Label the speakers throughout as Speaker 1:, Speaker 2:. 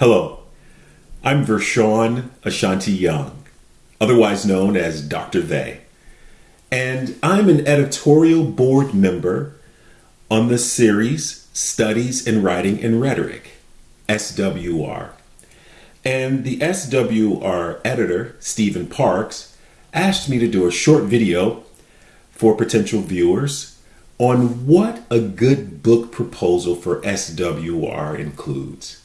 Speaker 1: Hello, I'm Vershawn Ashanti Young, otherwise known as Dr. Vay, and I'm an editorial board member on the series Studies in Writing and Rhetoric, SWR. And the SWR editor, Stephen Parks, asked me to do a short video for potential viewers on what a good book proposal for SWR includes.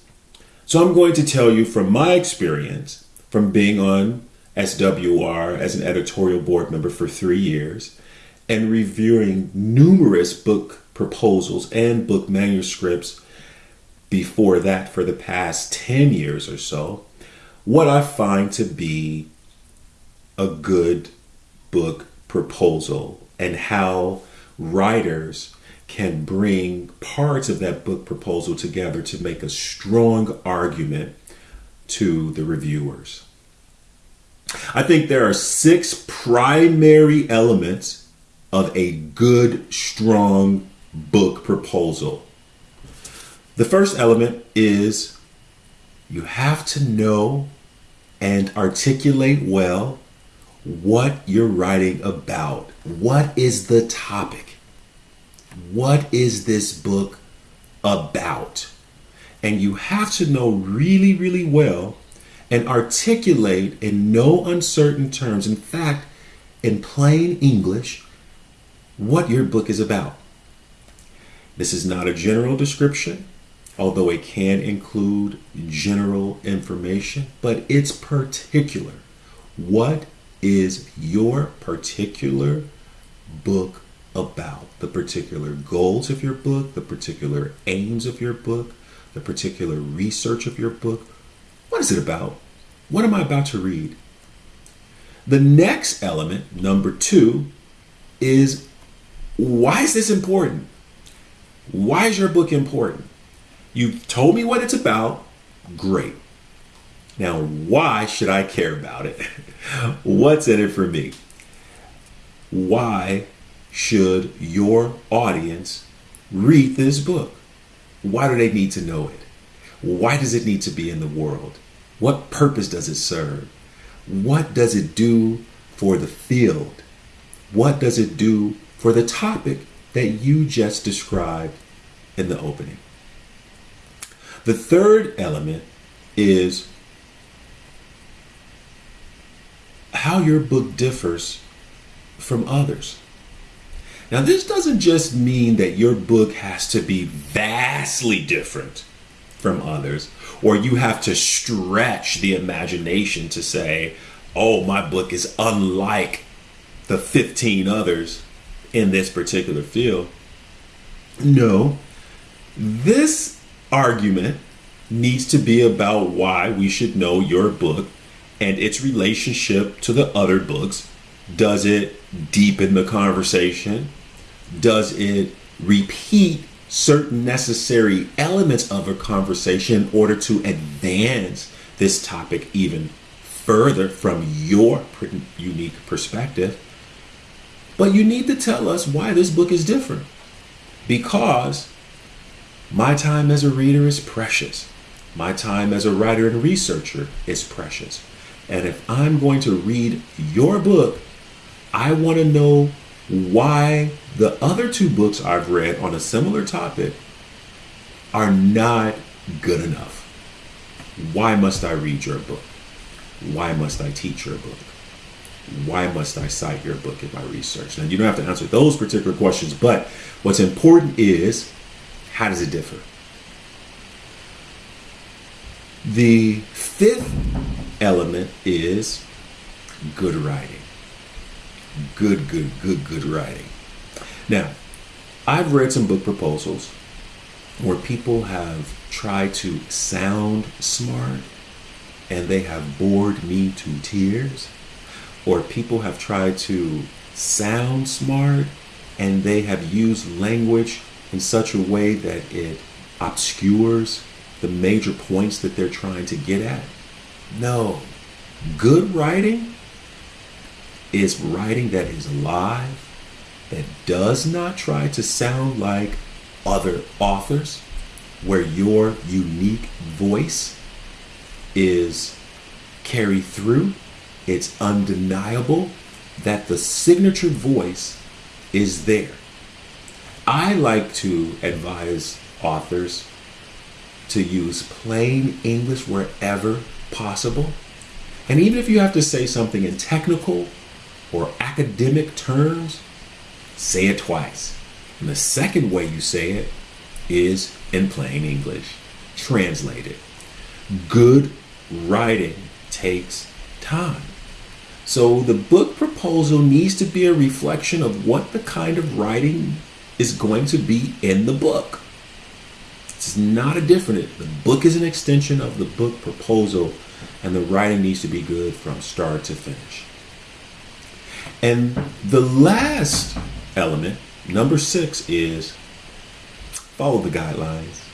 Speaker 1: So I'm going to tell you from my experience from being on SWR as an editorial board member for three years and reviewing numerous book proposals and book manuscripts before that for the past 10 years or so, what I find to be a good book proposal and how writers can bring parts of that book proposal together to make a strong argument to the reviewers. I think there are six primary elements of a good, strong book proposal. The first element is you have to know and articulate well what you're writing about. What is the topic? What is this book about? And you have to know really, really well and articulate in no uncertain terms, in fact, in plain English, what your book is about. This is not a general description, although it can include general information, but it's particular. What is your particular book about the particular goals of your book, the particular aims of your book, the particular research of your book. What is it about? What am I about to read? The next element, number two, is why is this important? Why is your book important? You've told me what it's about. Great. Now, why should I care about it? What's in it for me? Why should your audience read this book? Why do they need to know it? Why does it need to be in the world? What purpose does it serve? What does it do for the field? What does it do for the topic that you just described in the opening? The third element is how your book differs from others. Now, this doesn't just mean that your book has to be vastly different from others, or you have to stretch the imagination to say, oh, my book is unlike the 15 others in this particular field. No, this argument needs to be about why we should know your book and its relationship to the other books. Does it deepen the conversation? Does it repeat certain necessary elements of a conversation in order to advance this topic even further from your unique perspective. But you need to tell us why this book is different. Because my time as a reader is precious. My time as a writer and researcher is precious. And if I'm going to read your book, I want to know why the other two books I've read on a similar topic are not good enough. Why must I read your book? Why must I teach your book? Why must I cite your book in my research? Now, you don't have to answer those particular questions, but what's important is how does it differ? The fifth element is good writing good, good, good, good writing. Now, I've read some book proposals where people have tried to sound smart and they have bored me to tears, or people have tried to sound smart and they have used language in such a way that it obscures the major points that they're trying to get at. No, good writing is writing that is live, that does not try to sound like other authors, where your unique voice is carried through. It's undeniable that the signature voice is there. I like to advise authors to use plain English wherever possible. And even if you have to say something in technical or academic terms, say it twice. And the second way you say it is in plain English. Translate it. Good writing takes time. So the book proposal needs to be a reflection of what the kind of writing is going to be in the book. It's not a different. The book is an extension of the book proposal, and the writing needs to be good from start to finish. And the last element, number six, is follow the guidelines.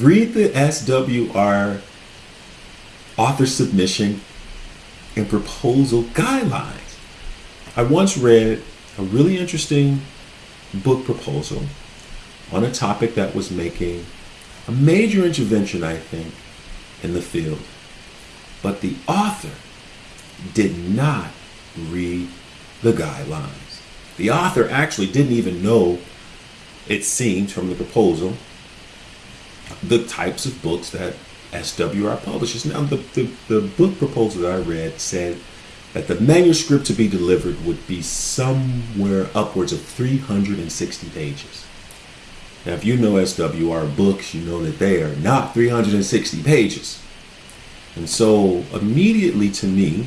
Speaker 1: Read the SWR author submission and proposal guidelines. I once read a really interesting book proposal on a topic that was making a major intervention, I think, in the field. But the author did not read the guidelines. The author actually didn't even know, it seems from the proposal, the types of books that SWR publishes. Now, the, the, the book proposal that I read said that the manuscript to be delivered would be somewhere upwards of 360 pages. Now, if you know SWR books, you know that they are not 360 pages. And so, immediately to me,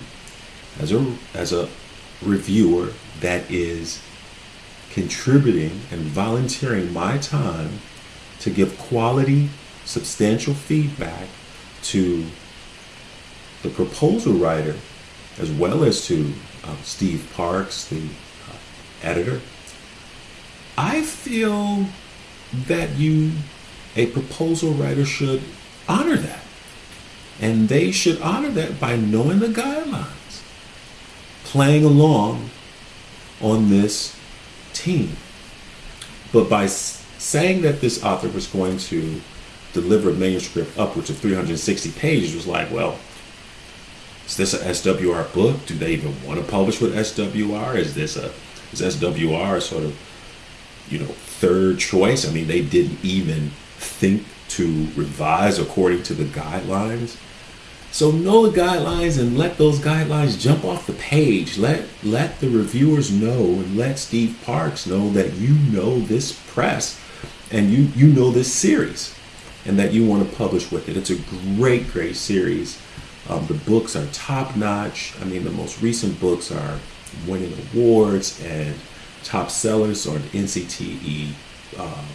Speaker 1: as a, as a reviewer that is contributing and volunteering my time to give quality, substantial feedback to the proposal writer as well as to um, Steve Parks, the uh, editor, I feel that you, a proposal writer, should honor that. And they should honor that by knowing the guidelines, playing along on this team. But by saying that this author was going to deliver a manuscript upwards of 360 pages was like, well, is this a SWR book? Do they even want to publish with SWR? Is this a is SWR sort of you know third choice? I mean, they didn't even think to revise according to the guidelines. So know the guidelines and let those guidelines jump off the page. Let let the reviewers know and let Steve Parks know that you know this press and you you know this series and that you want to publish with it. It's a great, great series. Um, the books are top notch. I mean, the most recent books are winning awards and top sellers on the NCTE um,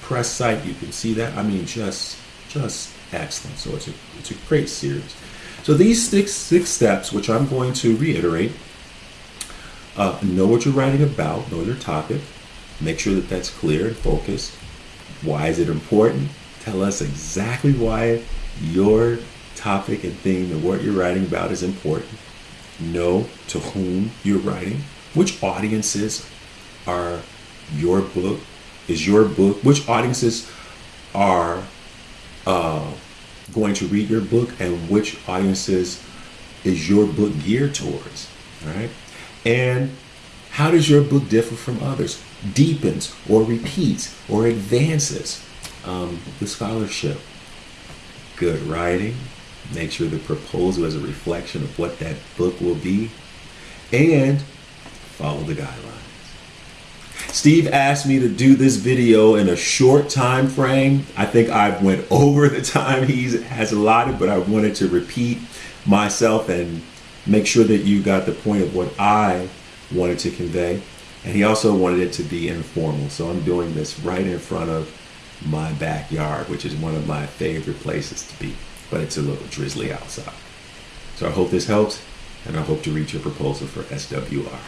Speaker 1: press site. You can see that. I mean, just just excellent. So it's a it's a great series. So these six six steps, which I'm going to reiterate, uh, know what you're writing about, know your topic, make sure that that's clear and focused. Why is it important? Tell us exactly why your topic and theme and what you're writing about is important. Know to whom you're writing, which audiences are your book, is your book, which audiences are uh, going to read your book, and which audiences is your book geared towards. right? And how does your book differ from others? Deepens or repeats or advances um, the scholarship. Good writing, Make sure the proposal is a reflection of what that book will be. And follow the guidelines. Steve asked me to do this video in a short time frame. I think I went over the time he has allotted, but I wanted to repeat myself and make sure that you got the point of what I wanted to convey. And he also wanted it to be informal. So I'm doing this right in front of my backyard, which is one of my favorite places to be but it's a little drizzly outside. So I hope this helps, and I hope to reach your proposal for SWR.